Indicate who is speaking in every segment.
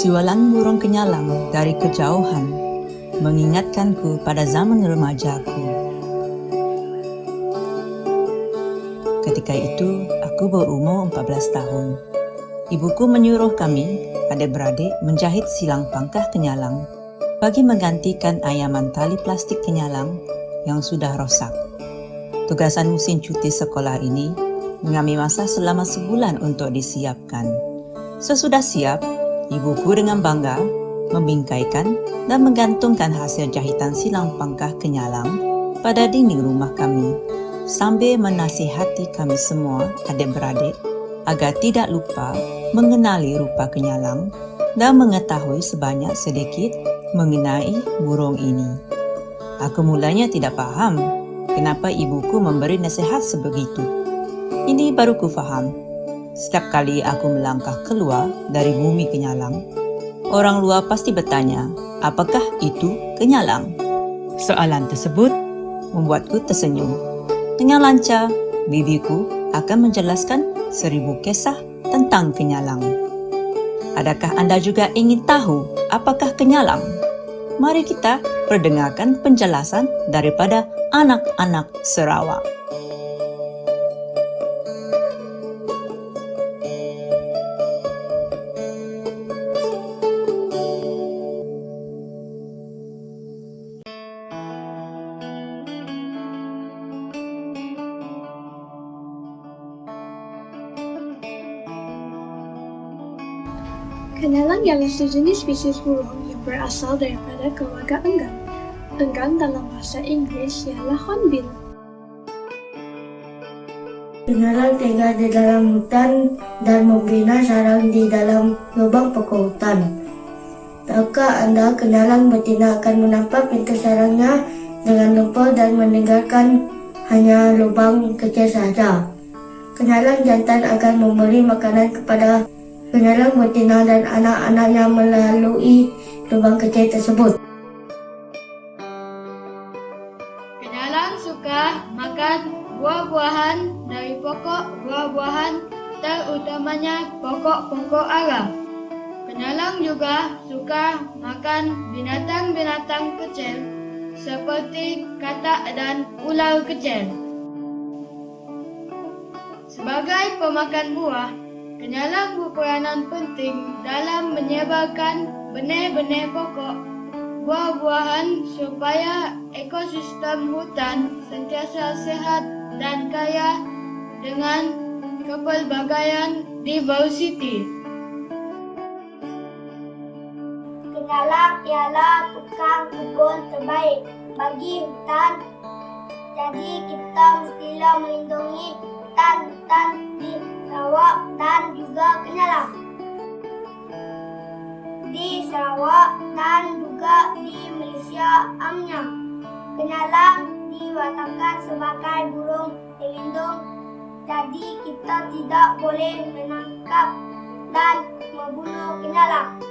Speaker 1: Jualan burung kenyalang dari kejauhan mengingatkanku pada zaman remajaku. Ketika itu, aku berumur 14 tahun. Ibuku menyuruh kami, adik-beradik, menjahit silang pangkah kenyalang bagi menggantikan ayaman tali plastik kenyalang yang sudah rosak. Tugasan musim cuti sekolah ini mengambil masa selama sebulan untuk disiapkan. Sesudah siap, ibuku dengan bangga membingkaikan dan menggantungkan hasil jahitan silang pangkah kenyalang pada dinding rumah kami sambil menasihati kami semua adik-beradik agar tidak lupa mengenali rupa kenyalang dan mengetahui sebanyak sedikit mengenai burung ini. Aku mulanya tidak faham kenapa ibuku memberi nasihat sebegitu. Ini baru ku faham. Setiap kali aku melangkah keluar dari bumi kenyalang, orang luar pasti bertanya, apakah itu kenyalang? Soalan tersebut membuatku tersenyum. Dengan lancar, bibiku akan menjelaskan seribu kisah tentang kenyalang. Adakah anda juga ingin tahu apakah kenyalang? Mari kita perdengarkan penjelasan daripada anak-anak Sarawak.
Speaker 2: Kenalang ialah sejenis spesies burung yang berasal daripada keluarga enggan. Enggan dalam bahasa Inggeris ialah hornbill.
Speaker 3: Kenalang tinggal di dalam hutan dan membina sarang di dalam lubang pokok hutan. Tahukah anda kenalang betina akan menampak pintu sarangnya dengan lumpur dan meninggalkan hanya lubang kecil saja. Kenalang jantan akan memberi makanan kepada Penyalang betina dan anak-anaknya melalui lubang kecil tersebut.
Speaker 4: Penyalang suka makan buah-buahan dari pokok buah-buahan terutamanya pokok-pokok ara. Penyalang juga suka makan binatang-binatang kecil seperti katak dan ular kecil. Sebagai pemakan buah, Kenyalang berperanan penting dalam menyebarkan benih-benih pokok buah-buahan supaya ekosistem hutan sentiasa sehat dan kaya dengan kepelbagaian diversity.
Speaker 5: Kenyalang ialah tukang kebun terbaik bagi hutan. Jadi kita mestilah melindungi hutan-hutan di Sarawak dan juga Kenyalang. Di Sarawak dan juga di Malaysia amnya. Kenyalang diwatakan sebagai burung pelindung. Jadi kita tidak boleh menangkap dan membunuh kenyalang.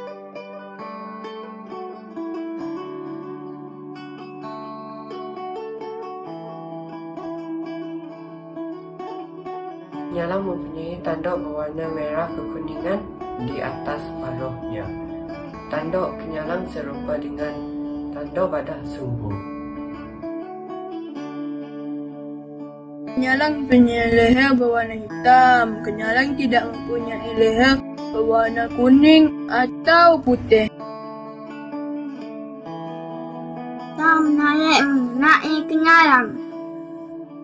Speaker 6: Nyala mempunyai tanduk berwarna merah kekuningan di atas paruhnya. Tanduk kenyalang serupa dengan tanduk pada sumbu.
Speaker 7: Kenyalang punya leher berwarna hitam. Kenyalang tidak mempunyai leher berwarna kuning atau putih.
Speaker 5: Kita menarik mengenai kenyalang.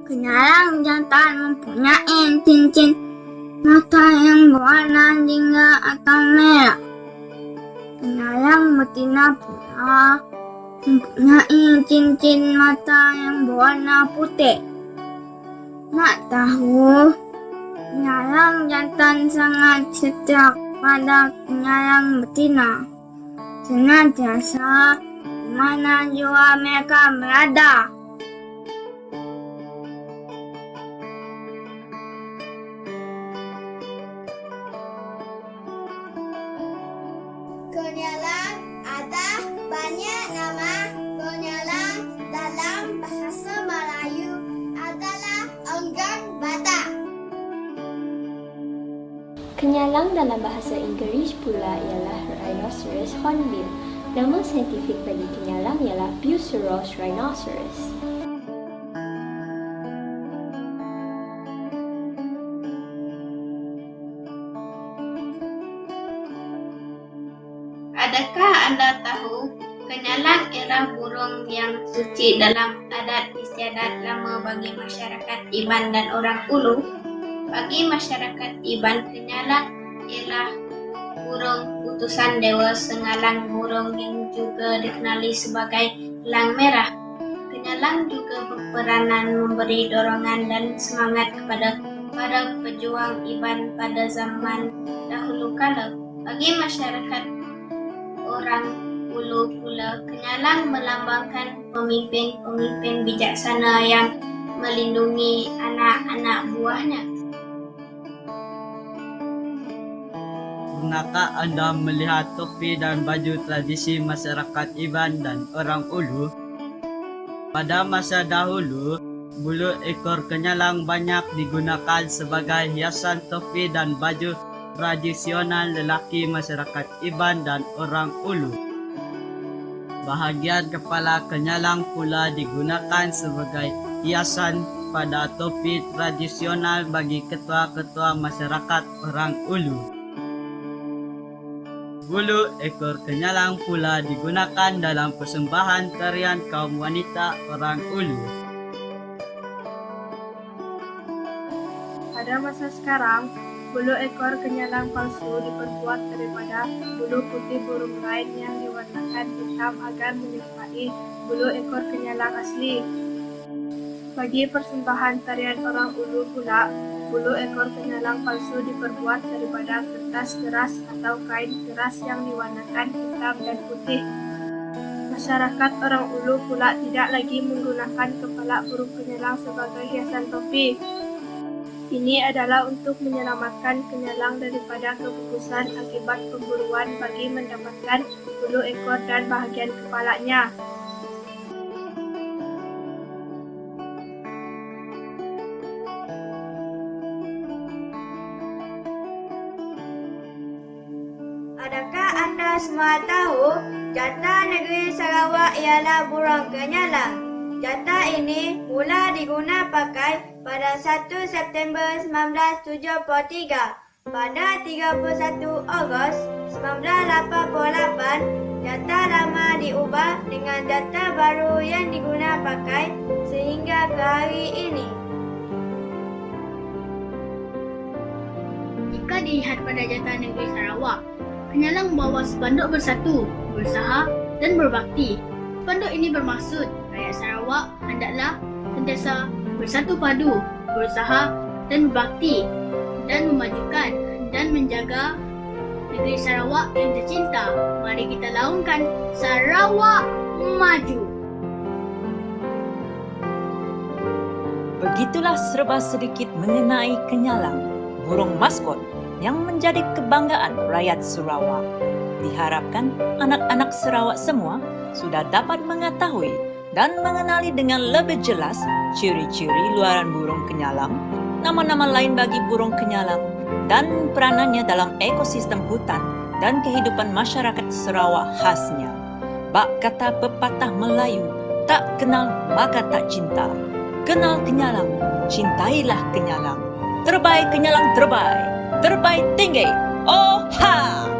Speaker 5: Kenyalang jantan mempunyai cincin mata yang berwarna jingga atau merah. Kenyalang betina pula mempunyai cincin mata yang berwarna putih. Nak tahu, kenyalang jantan sangat setia pada kenyalang betina. Senantiasa di mana jua mereka berada. Kenyalang
Speaker 8: dalam bahasa Inggeris pula ialah Rhinoceros hornbill. Nama saintifik bagi kenyalang ialah Buceros rhinoceros.
Speaker 9: Adakah anda tahu kenyalang ialah burung yang suci dalam adat istiadat lama bagi masyarakat Iban dan orang Ulu? Bagi masyarakat Iban, kenyalang ialah burung utusan dewa sengalang burung yang juga dikenali sebagai elang merah. Kenyalang juga berperanan memberi dorongan dan semangat kepada para pejuang Iban pada zaman dahulu kala. Bagi masyarakat orang Ulu pula, kenyalang melambangkan pemimpin-pemimpin bijaksana yang melindungi anak-anak buahnya.
Speaker 10: Pernahkah anda melihat topi dan baju tradisi masyarakat Iban dan orang Ulu? Pada masa dahulu, bulu ekor kenyalang banyak digunakan sebagai hiasan topi dan baju tradisional lelaki masyarakat Iban dan orang Ulu. Bahagian kepala kenyalang pula digunakan sebagai hiasan pada topi tradisional bagi ketua-ketua masyarakat orang Ulu. Bulu ekor kenyalang pula digunakan dalam persembahan tarian kaum wanita orang Ulu.
Speaker 11: Pada masa sekarang, bulu ekor kenyalang palsu diperbuat daripada bulu putih burung lain yang diwarnakan hitam agar menyerupai bulu ekor kenyalang asli. Bagi persembahan tarian orang ulu pula, bulu ekor kenyalang palsu diperbuat daripada kertas keras atau kain keras yang diwarnakan hitam dan putih. Masyarakat orang ulu pula tidak lagi menggunakan kepala burung kenyalang sebagai hiasan topi. Ini adalah untuk menyelamatkan kenyalang daripada kebukusan akibat pemburuan bagi mendapatkan bulu ekor dan bahagian kepalanya.
Speaker 12: Semua tahu jata negeri Sarawak ialah burung kenyalang? Jata ini mula diguna pakai pada 1 September 1973. Pada 31 Ogos 1988, jata lama diubah dengan jata baru yang diguna pakai sehingga ke hari ini.
Speaker 4: Jika dilihat pada jata negeri Sarawak, kenyalang membawa spanduk bersatu, berusaha dan berbakti. Spanduk ini bermaksud rakyat Sarawak hendaklah sentiasa bersatu padu, berusaha dan berbakti dan memajukan dan menjaga negeri Sarawak yang tercinta. Mari kita laungkan Sarawak Maju.
Speaker 1: Begitulah serba sedikit mengenai kenyalang, burung maskot yang menjadi kebanggaan rakyat Sarawak. Diharapkan anak-anak Sarawak semua sudah dapat mengetahui dan mengenali dengan lebih jelas ciri-ciri luaran burung kenyalang, nama-nama lain bagi burung kenyalang, dan peranannya dalam ekosistem hutan dan kehidupan masyarakat Sarawak khasnya. Bak kata pepatah Melayu, tak kenal maka tak cinta. Kenal kenyalang, cintailah kenyalang. Terbaik kenyalang terbaik, motorbike thingy. Oh ha!